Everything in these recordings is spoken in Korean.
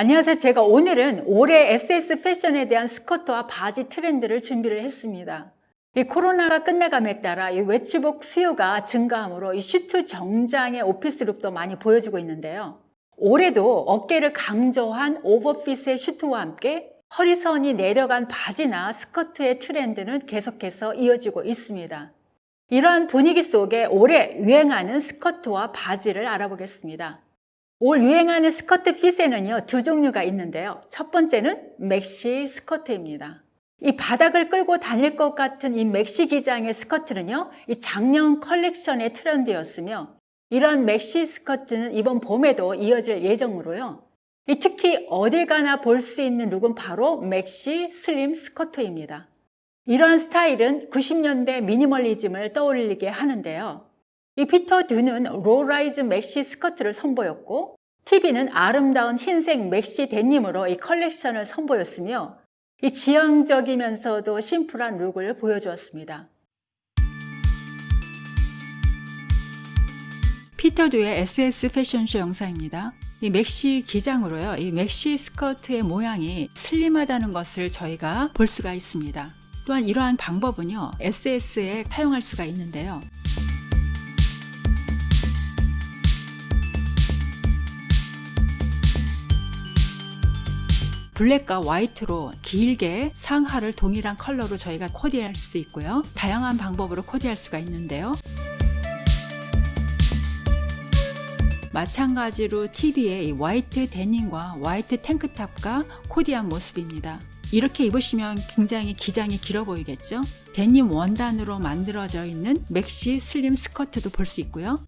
안녕하세요. 제가 오늘은 올해 SS 패션에 대한 스커트와 바지 트렌드를 준비를 했습니다. 이 코로나가 끝나감에 따라 이 외출복 수요가 증가하므로 이 슈트 정장의 office look도 많이 보여주고 있는데요. 올해도 어깨를 강조한 오버핏의 슈트와 함께 허리선이 내려간 바지나 스커트의 트렌드는 계속해서 이어지고 있습니다. 이러한 분위기 속에 올해 유행하는 스커트와 바지를 알아보겠습니다. 올 유행하는 스커트 fit에는요, 두 종류가 있는데요. 첫 번째는 맥시 스커트입니다. 이 바닥을 끌고 다닐 것 같은 이 맥시 기장의 스커트는요, 이 작년 컬렉션의 트렌드였으며, 이런 맥시 스커트는 이번 봄에도 이어질 예정으로요. 특히 어딜 가나 볼 수 있는 look은 바로 맥시 슬림 스커트입니다. 이러한 스타일은 90년대 미니멀리즘을 떠올리게 하는데요. 이 피터 도는 low-rise 맥시 스커트를 선보였고 TV는 아름다운 흰색 맥시 데님으로 이 컬렉션을 선보였으며 이 지향적이면서도 심플한 look을 보여주었습니다. 피터 도의 SS 패션쇼 영상입니다. 이 맥시 기장으로요. 이 맥시 스커트의 모양이 slim하다는 것을 저희가 볼 수가 있습니다. 또한 이러한 방법은요. SS에 사용할 수가 있는데요. 블랙과 화이트로 길게 상하를 동일한 컬러로 저희가 코디할 수도 있고요. 다양한 방법으로 코디할 수가 있는데요. 마찬가지로 TV의 화이트 데님과 화이트 탱크탑과 코디한 모습입니다. 이렇게 입으시면 굉장히 기장이 길어 보이겠죠? 데님 원단으로 만들어져 있는 맥시 슬림 스커트도 볼 수 있고요.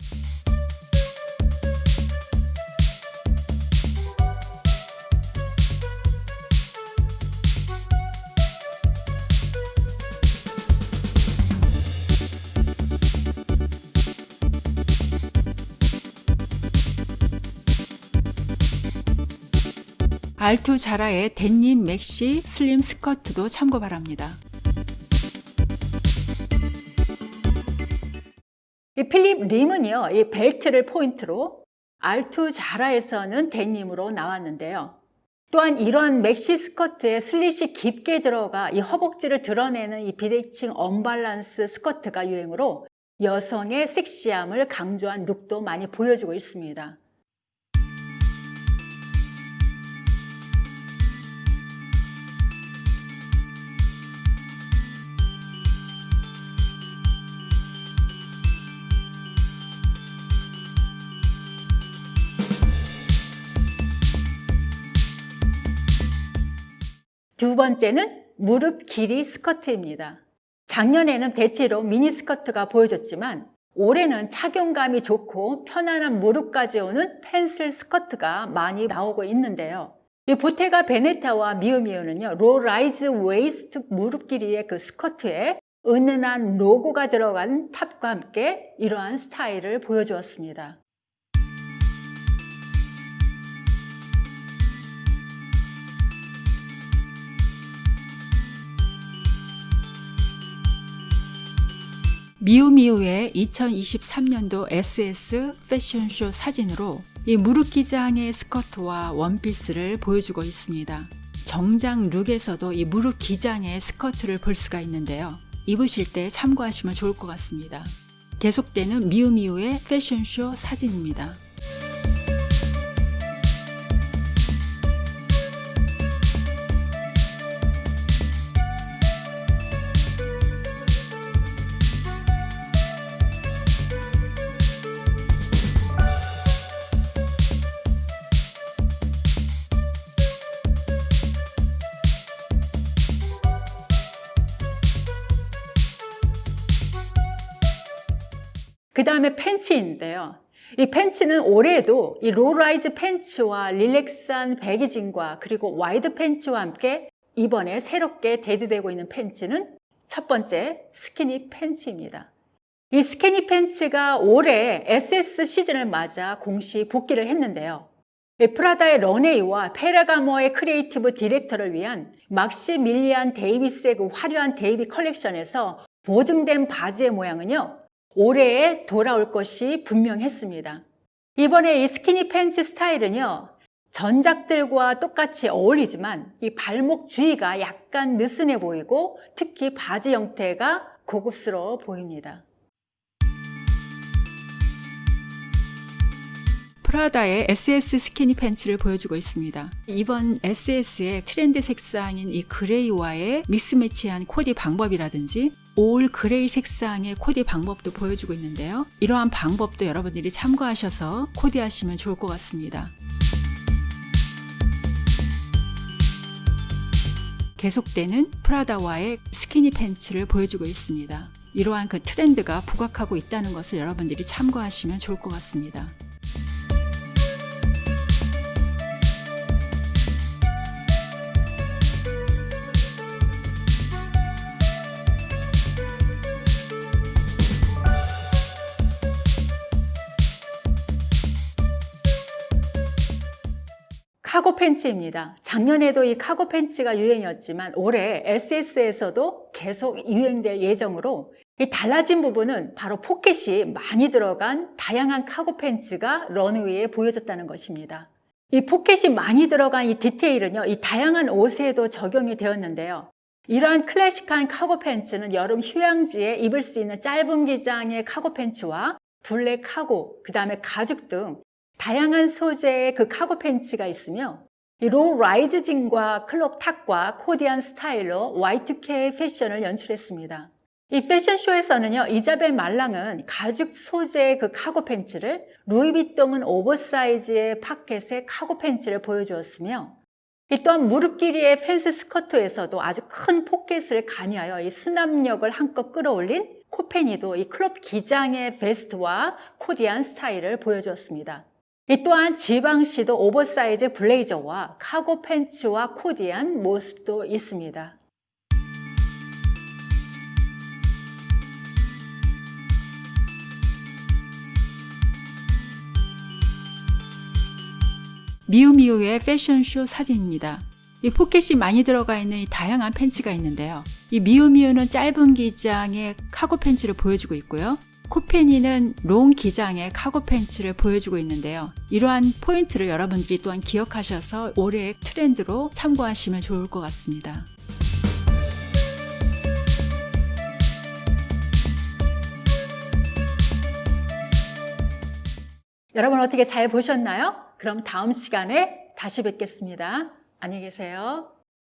알투 자라의 데님 맥시 슬림 스커트도 참고 바랍니다. 이 필립 림은요, 이 벨트를 포인트로 알투 자라에서는 데님으로 나왔는데요. 또한 이러한 맥시 스커트에 슬릿이 깊게 들어가 이 허벅지를 드러내는 이 비대칭 언밸런스 스커트가 유행으로 여성의 섹시함을 강조한 look도 많이 보여주고 있습니다. 두 번째는 무릎 길이 스커트입니다. 작년에는 대체로 미니스커트가 보여줬지만 올해는 착용감이 좋고 편안한 무릎까지 오는 pencil 스커트가 많이 나오고 있는데요. 이 보테가 베네타와 미우미우는요, low-rise waist 무릎 길이의 그 스커트에 은은한 로고가 들어간 top과 함께 이러한 스타일을 보여주었습니다. 미우미우의 2023년도 SS 패션쇼 사진으로 이 무릎 기장의 스커트와 원피스를 보여주고 있습니다. 정장 룩에서도 이 무릎 기장의 스커트를 볼 수가 있는데요. 입으실 때 참고하시면 좋을 것 같습니다. 계속되는 미우미우의 패션쇼 사진입니다. 그 다음에 팬츠인데요. 이 팬츠는 올해에도 이 low-rise 팬츠와 relax한 baggy jean과 그리고 wide 팬츠와 함께 이번에 새롭게 대두되고 있는 팬츠는 첫 번째 스키니 팬츠입니다. 이 스키니 팬츠가 올해 SS 시즌을 맞아 공식 복귀를 했는데요. 프라다의 runway와 페라가모의 creative director를 위한 막시밀리안 데이비스의 그 화려한 데뷔 컬렉션에서 보증된 바지의 모양은요. 올해에 돌아올 것이 분명했습니다. 이번에 이 스키니 팬츠 스타일은요. 전작들과 똑같이 어울리지만 이 발목 주위가 약간 느슨해 보이고 특히 바지 형태가 고급스러워 보입니다. 프라다의 SS skinny 팬츠를 보여주고 있습니다. 이번 SS의 트렌드 색상인 이 gray와의 mix match한 코디 방법이라든지 all gray 색상의 코디 방법도 보여주고 있는데요. 이러한 방법도 여러분들이 참고하셔서 코디하시면 좋을 것 같습니다. 계속되는 프라다와의 스키니 팬츠를 보여주고 있습니다. 이러한 그 트렌드가 부각하고 있다는 것을 여러분들이 참고하시면 좋을 것 같습니다. 카고 팬츠입니다. 작년에도 이 카고 팬츠가 유행이었지만 올해 SS에서도 계속 유행될 예정으로 이 달라진 부분은 바로 포켓이 많이 들어간 다양한 cargo 팬츠가 runway에 보여졌다는 것입니다. 이 포켓이 많이 들어간 이 디테일은요, 이 다양한 옷에도 적용이 되었는데요. 이러한 클래식한 카고 팬츠는 여름 휴양지에 입을 수 있는 짧은 기장의 cargo 팬츠와 black cargo, 그 다음에 가죽 등 다양한 소재의 그 카고 팬츠가 있으며 이 low-rise jean과 crop top과 코디한 스타일로 Y2K 패션을 연출했습니다. 이 패션쇼에서는요, 이자벨 말랑은 가죽 소재의 그 카고 팬츠를, 루이비통은 oversize의 포켓의 cargo 팬츠를 보여주었으며, 이 또한 무릎 길이의 pencil 스커트에서도 아주 큰 포켓을 가미하여 이 수납력을 한껏 끌어올린 코페르니도 이 crop 기장의 베스트와 코디한 스타일을 보여주었습니다. 이 또한 지방시도 오버사이즈 블레이저와 cargo 팬츠와 코디한 모습도 있습니다. 미우미우의 패션쇼 사진입니다. 이 포켓이 많이 들어가 있는 이 다양한 팬츠가 있는데요. 이 미우미우는 짧은 기장의 카고 팬츠를 보여주고 있고요. 코페니는 롱 기장의 카고 팬츠를 보여주고 있는데요. 이러한 포인트를 여러분들이 또한 기억하셔서 올해의 트렌드로 참고하시면 좋을 것 같습니다. 여러분 어떻게 잘 보셨나요? 그럼 다음 시간에 다시 뵙겠습니다. 안녕히 계세요.